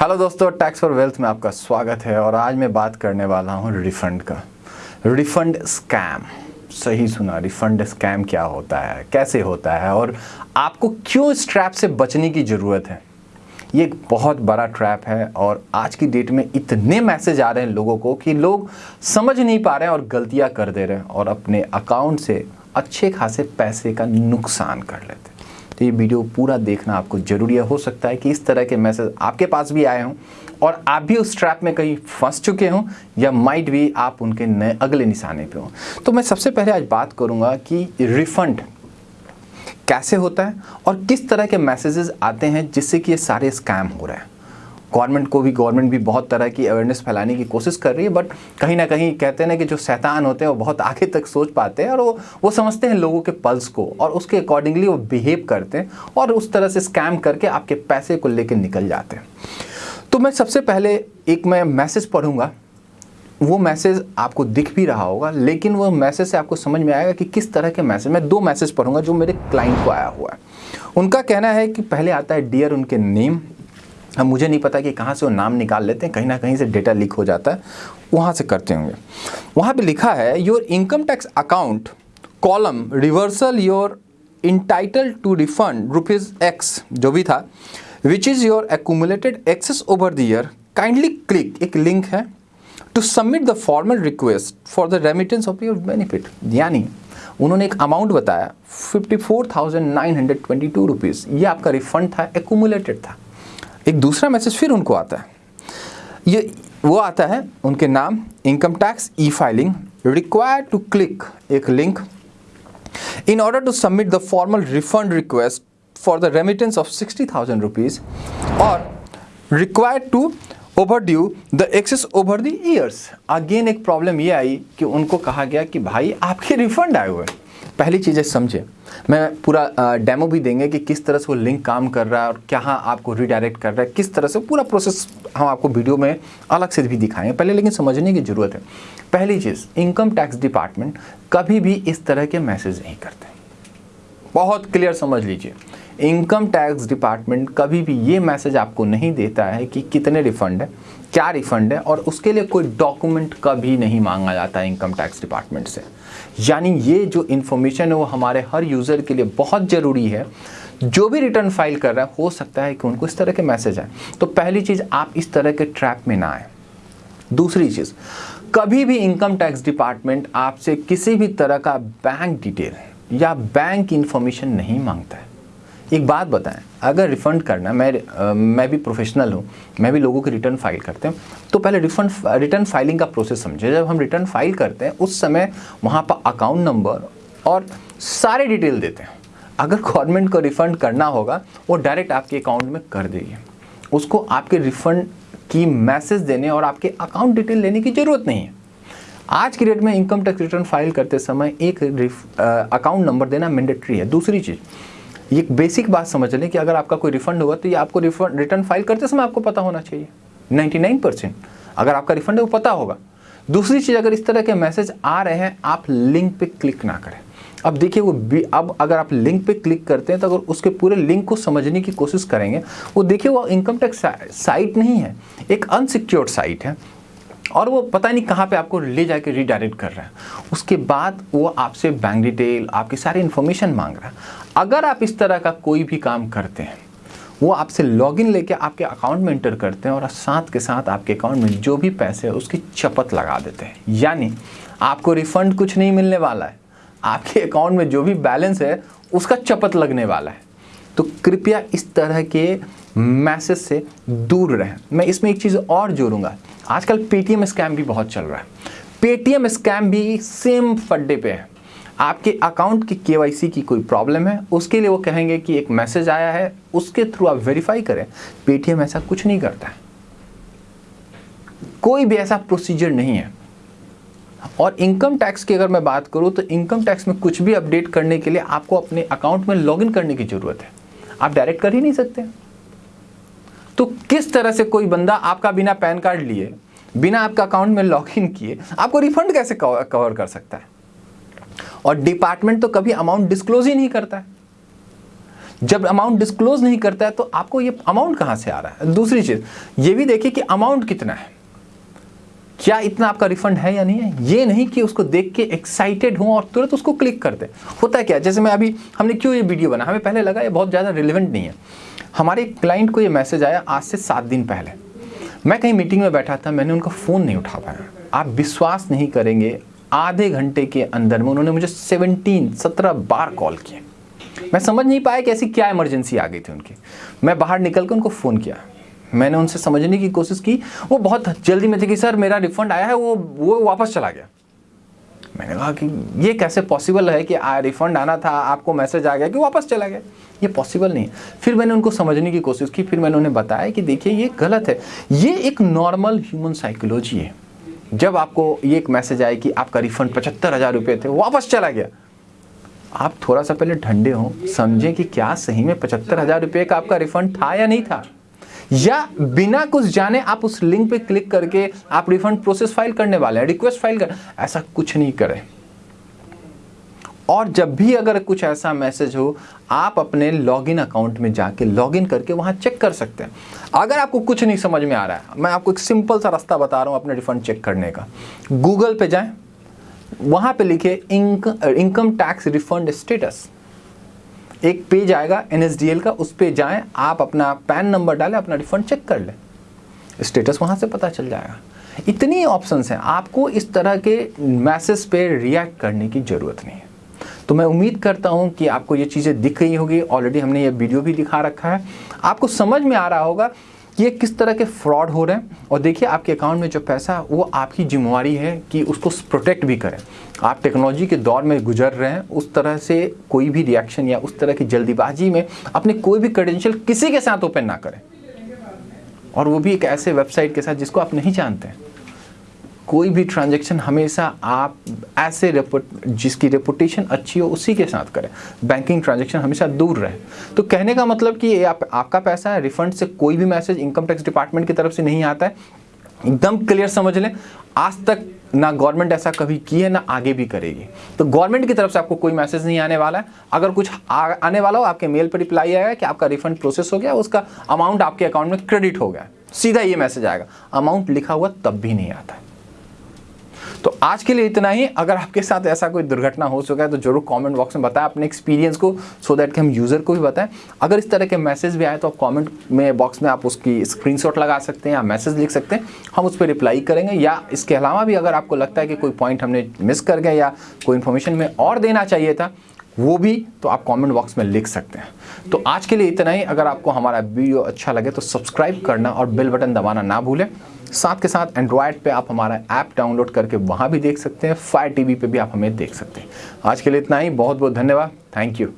Hello दोस्तों tax for wealth में आपका स्वागत है और आज मैं बात करने वाला हूँ रिफंड का। रिफंड स्कैम सही सुना रिफंड स्कैम क्या होता है, कैसे होता है और आपको क्यों इस ट्रैप से बचने की ज़रूरत है? ये एक बहुत बड़ा ट्रैप है और आज की डेट में इतने मैसेज आ रहे हैं लोगों को कि लोग समझ नहीं पा रहे हैं और गलतियाँ कर दे रहे हैं और अपने अकाउंट से अच्छे खासे पैसे का नुकसान कर लेते हैं। तो ये वीडियो पूरा देखना आपको ज़रूरी है। हो सकता है कि इस तरह के मैसेज आपके पास भी आए हों और आप भी उस ट्रैप में कहीं फंस चुके हों या माइट भी आप उनके नए अगले निशाने पे हों। तो मैं सबसे पहले आज बात करूँगा कि रिफंड कैसे होता है और किस तरह के मैसेजेस आते हैं जिससे कि ये सारे स्कैम हो रहे हैं। गवर्नमेंट को भी, गवर्नमेंट भी बहुत तरह की अवेयरनेस फैलाने की कोशिश कर रही है बट कहीं ना कहीं कहते हैं ना कि जो शैतान होते हैं, वो बहुत आगे तक सोच पाते हैं और वो वो समझते हैं लोगों के पल्स को और उसके अकॉर्डिंगली वो बिहेव करते हैं और उस तरह से स्कैम करके आपके पैसे को लेकर निकल जाते हैं। तो मैं सबसे पहले एक मैं मैसेज पढ़ूँगा। वो मैसेज आपको दिख भी रहा होगा, लेकिन वो मैसेज से आपको समझ में आएगा कि किस तरह के मैसेज मैं दो मैसेज पढ़ूँगा जो मेरे क्लाइंट को आया हुआ है। उनका कहना है कि पहले आता है डियर उनके नेम अब मुझे नहीं पता कि कहाँ से वो नाम निकाल लेते हैं, कहीं ना कहीं से डेटा लीक हो जाता है, वहाँ से करते होंगे। वहाँ पे लिखा है your income tax account column reversal your entitle to refund rupees X जो भी था which is your accumulated excess over the year kindly click एक लिंक है to submit the formal request for the remittance of your benefit यानी उन्होंने एक amount बताया fifty four thousand nine hundred twenty two rupees ये आपका refund था accumulated था। एक दूसरा मैसेज फिर उनको आता है। ये, वो आता है उनके नाम income tax e filing require to click एक link in order to submit the formal refund request for the remittance of sixty thousand rupees और require to overdue the excess over the years again एक problem ये आई कि उनको कहा गया कि भाई, आपके रिफंड आए हुए पहली चीज़ें समझें। मैं पूरा डेमो भी देंगे कि किस तरह से वो लिंक काम कर रहा है और क्या आपको रिडायरेक्ट कर रहा है, किस तरह से पूरा प्रोसेस हम आपको वीडियो में अलग से भी दिखाएँगे। पहले लेकिन समझने की ज़रूरत है। पहली चीज़ इनकम टैक्स डिपार्टमेंट कभी भी इस तरह के मैसेज नहीं करते। बहुत क्लियर समझ लीजिए। इनकम टैक्स डिपार्टमेंट कभी भी ये मैसेज आपको नहीं देता है कि कितने रिफंड है, क्या रिफंड है और उसके लिए कोई डॉक्यूमेंट कभी नहीं मांगा जाता है इनकम टैक्स डिपार्टमेंट से। यानी ये जो इन्फॉर्मेशन है वो हमारे हर यूज़र के लिए बहुत ज़रूरी है। जो भी रिटर्न फ़ाइल कर रहा है, हो सकता है कि उनको इस तरह के मैसेज आए। तो पहली चीज़, आप इस तरह के ट्रैप में ना आए। दूसरी चीज़, कभी भी इनकम टैक्स डिपार्टमेंट आपसे किसी भी तरह का बैंक डिटेल या बैंक इंफॉर्मेशन नहीं माँगता है। एक बात बताएँ अगर रिफ़ंड करना मैं आ, मैं भी प्रोफेशनल हूँ मैं भी लोगों के रिटर्न फ़ाइल करते हैं तो पहले रिफंड रिटर्न फाइलिंग का प्रोसेस समझे। जब हम रिटर्न फ़ाइल करते हैं उस समय वहाँ पर अकाउंट नंबर और सारे डिटेल देते हैं। अगर गवर्नमेंट को रिफ़ंड करना होगा वो डायरेक्ट आपके अकाउंट में कर देगी। उसको आपके रिफ़ंड की मैसेज देने और आपके अकाउंट डिटेल लेने की ज़रूरत नहीं है। आज की डेट में इनकम टैक्स रिटर्न फ़ाइल करते समय एक अकाउंट नंबर देना मैंडेटरी है। दूसरी चीज़, ये बेसिक बात समझ लें कि अगर आपका कोई रिफंड होगा तो ये आपको रिफंड रिटर्न फ़ाइल करते समय आपको पता होना चाहिए। 99 परसेंट अगर आपका रिफंड है वो पता होगा। दूसरी चीज़, अगर इस तरह के मैसेज आ रहे हैं, आप लिंक पे क्लिक ना करें। अब देखिए वो अब अगर आप लिंक पे क्लिक करते हैं तो अगर उसके पूरे लिंक को समझने की कोशिश करेंगे, वो देखिए वो इनकम टैक्स साइट नहीं है। एक अनसिक्योर्ड साइट है। और वो पता नहीं कहाँ पे आपको ले जाके रिडायरेक्ट कर रहा है। उसके बाद वो आपसे बैंक डिटेल आपकी सारी इन्फॉर्मेशन मांग रहा है। अगर आप इस तरह का कोई भी काम करते हैं, वो आपसे लॉगिन लेके आपके अकाउंट में इंटर करते हैं और साथ के साथ आपके अकाउंट में जो भी पैसे है, उसकी चपत लगा देते हैं। यानी आपको रिफंड कुछ नहीं मिलने वाला है। आपके अकाउंट में जो भी बैलेंस है, उसका चपत लगने वाला है। तो कृपया इस तरह के मैसेज से दूर रहें। मैं इसमें एक चीज़ और जोड़ूँगा। आजकल पेटीएम स्कैम भी बहुत चल रहा है। पेटीएम स्कैम भी सेम फड्डे पे है। आपके अकाउंट की केवाईसी की कोई प्रॉब्लम है, उसके लिए वो कहेंगे कि एक मैसेज आया है, उसके थ्रू आप वेरीफाई करें। पेटीएम ऐसा कुछ नहीं करता है। कोई भी ऐसा प्रोसीजर नहीं है। और इनकम टैक्स की अगर मैं बात करूँ तो इनकम टैक्स में कुछ भी अपडेट करने के लिए आपको अपने अकाउंट में लॉगिन करने की ज़रूरत है। आप डायरेक्ट कर ही नहीं सकते। तो किस तरह से कोई बंदा आपका बिना पैन कार्ड लिए, बिना आपका अकाउंट में लॉग इन किए, आपको रिफंड कैसे कवर कर सकता है? और डिपार्टमेंट तो कभी अमाउंट डिस्क्लोज ही नहीं करता है। जब अमाउंट डिस्क्लोज नहीं करता है तो आपको ये अमाउंट कहाँ से आ रहा है? दूसरी चीज़, ये भी देखिए कि अमाउंट कितना है। क्या इतना आपका रिफंड है या नहीं है? ये नहीं कि उसको देख के एक्साइटेड हो और तुरंत उसको क्लिक कर दे। होता है क्या, जैसे मैं अभी, हमने क्यों ये वीडियो बना हमें पहले लगा ये बहुत ज़्यादा रिलेवेंट नहीं है। हमारे क्लाइंट को ये मैसेज आया आज से सात दिन पहले। मैं कहीं मीटिंग में बैठा था, मैंने उनका फ़ोन नहीं उठा पाया। आप विश्वास नहीं करेंगे, आधे घंटे के अंदर में उन्होंने मुझे 17 17 बार कॉल किए। मैं समझ नहीं पाया कि ऐसी क्या इमरजेंसी आ गई थी उनकी। मैं बाहर निकल कर उनको फ़ोन किया। मैंने उनसे समझने की कोशिश की। वो बहुत जल्दी में थे कि, सर, मेरा रिफंड आया है, वो वो वापस चला गया। मैंने कहा कि, ये कैसे पॉसिबल है कि, आ रिफंड आना था, आपको मैसेज आ गया कि वापस चला गया? ये पॉसिबल नहीं है। फिर मैंने उनको समझने की कोशिश की, फिर मैंने उन्हें बताया कि, देखिए, ये गलत है। ये एक नॉर्मल ह्यूमन साइकोलॉजी है। जब आपको ये एक मैसेज आए कि आपका रिफंड पचहत्तर हज़ार रुपये थे, वापस चला गया। आप थोड़ा सा पहले ठंडे हो, समझें कि क्या सही में पचहत्तर हज़ार रुपये का आपका रिफंड था या नहीं था। या बिना कुछ जाने आप उस लिंक पे क्लिक करके आप रिफंड प्रोसेस फ़ाइल करने वाले हैं रिक्वेस्ट फ़ाइल कर, ऐसा कुछ नहीं करें। और जब भी अगर कुछ ऐसा मैसेज हो, आप अपने लॉगिन अकाउंट में जाके लॉगिन करके वहाँ चेक कर सकते हैं। अगर आपको कुछ नहीं समझ में आ रहा है, मैं आपको एक सिंपल सा रास्ता बता रहा हूँ अपने रिफंड चेक करने का। गूगल पे जाएँ, वहाँ पे लिखे इनकम टैक्स रिफंड स्टेटस एक पेज आएगा एनएसडीएल का, उस पर जाएँ, आप अपना पैन नंबर डालें, अपना रिफंड चेक कर लें। स्टेटस वहाँ से पता चल जाएगा। इतनी ऑप्शंस हैं, आपको इस तरह के मैसेज पे रिएक्ट करने की ज़रूरत नहीं है। तो मैं उम्मीद करता हूँ कि आपको ये चीज़ें दिख रही होगी। ऑलरेडी हमने ये वीडियो भी दिखा रखा है। आपको समझ में आ रहा होगा ये किस तरह के फ्रॉड हो रहे हैं? और देखिए, आपके अकाउंट में जो पैसा है, वो आपकी जिम्मेवारी है कि उसको प्रोटेक्ट भी करें। आप टेक्नोलॉजी के दौर में गुजर रहे हैं, उस तरह से कोई भी रिएक्शन या उस तरह की जल्दीबाजी में अपने कोई भी क्रेडेंशियल किसी के साथ ओपन ना करें। और वो भी एक ऐसे वेबसाइट के साथ जिसको आप नहीं जानते हैं। कोई भी ट्रांजेक्शन हमेशा आप ऐसे रेपुट जिसकी रेपुटेशन अच्छी हो उसी के साथ करें। बैंकिंग ट्रांजेक्शन हमेशा दूर रहे। तो कहने का मतलब कि आप, आपका पैसा है रिफंड से कोई भी मैसेज इनकम टैक्स डिपार्टमेंट की तरफ़ से नहीं आता है। एकदम क्लियर समझ लें आज तक ना गवर्नमेंट ऐसा कभी की है ना आगे भी करेगी। तो गवर्नमेंट की तरफ़ से आपको कोई मैसेज नहीं आने वाला है। अगर कुछ आ, आने वाला हो आपके मेल पर रिप्लाई आएगा कि आपका रिफंड प्रोसेस हो गया उसका अमाउंट आपके अकाउंट में क्रेडिट हो गया सीधा ये मैसेज आएगा। अमाउंट लिखा हुआ तब भी नहीं आता है। तो आज के लिए इतना ही। अगर आपके साथ ऐसा कोई दुर्घटना हो चुका है तो ज़रूर कमेंट बॉक्स में बताएँ, अपने एक्सपीरियंस को सो दैट कि हम यूज़र को भी बताएँ। अगर इस तरह के मैसेज भी आए तो आप कॉमेंट में बॉक्स में आप उसकी स्क्रीनशॉट लगा सकते हैं या मैसेज लिख सकते हैं। हम उस पर रिप्लाई करेंगे, या इसके अलावा भी अगर आपको लगता है कि कोई पॉइंट हमने मिस कर गया या कोई इन्फॉर्मेशन में और देना चाहिए था वो भी तो आप कमेंट बॉक्स में लिख सकते हैं। तो आज के लिए इतना ही। अगर आपको हमारा वीडियो अच्छा लगे तो सब्सक्राइब करना और बेल बटन दबाना ना भूलें। साथ के साथ एंड्रॉयड पे आप हमारा ऐप डाउनलोड करके वहाँ भी देख सकते हैं। फायर टीवी पे भी आप हमें देख सकते हैं। आज के लिए इतना ही। बहुत बहुत धन्यवाद। Thank you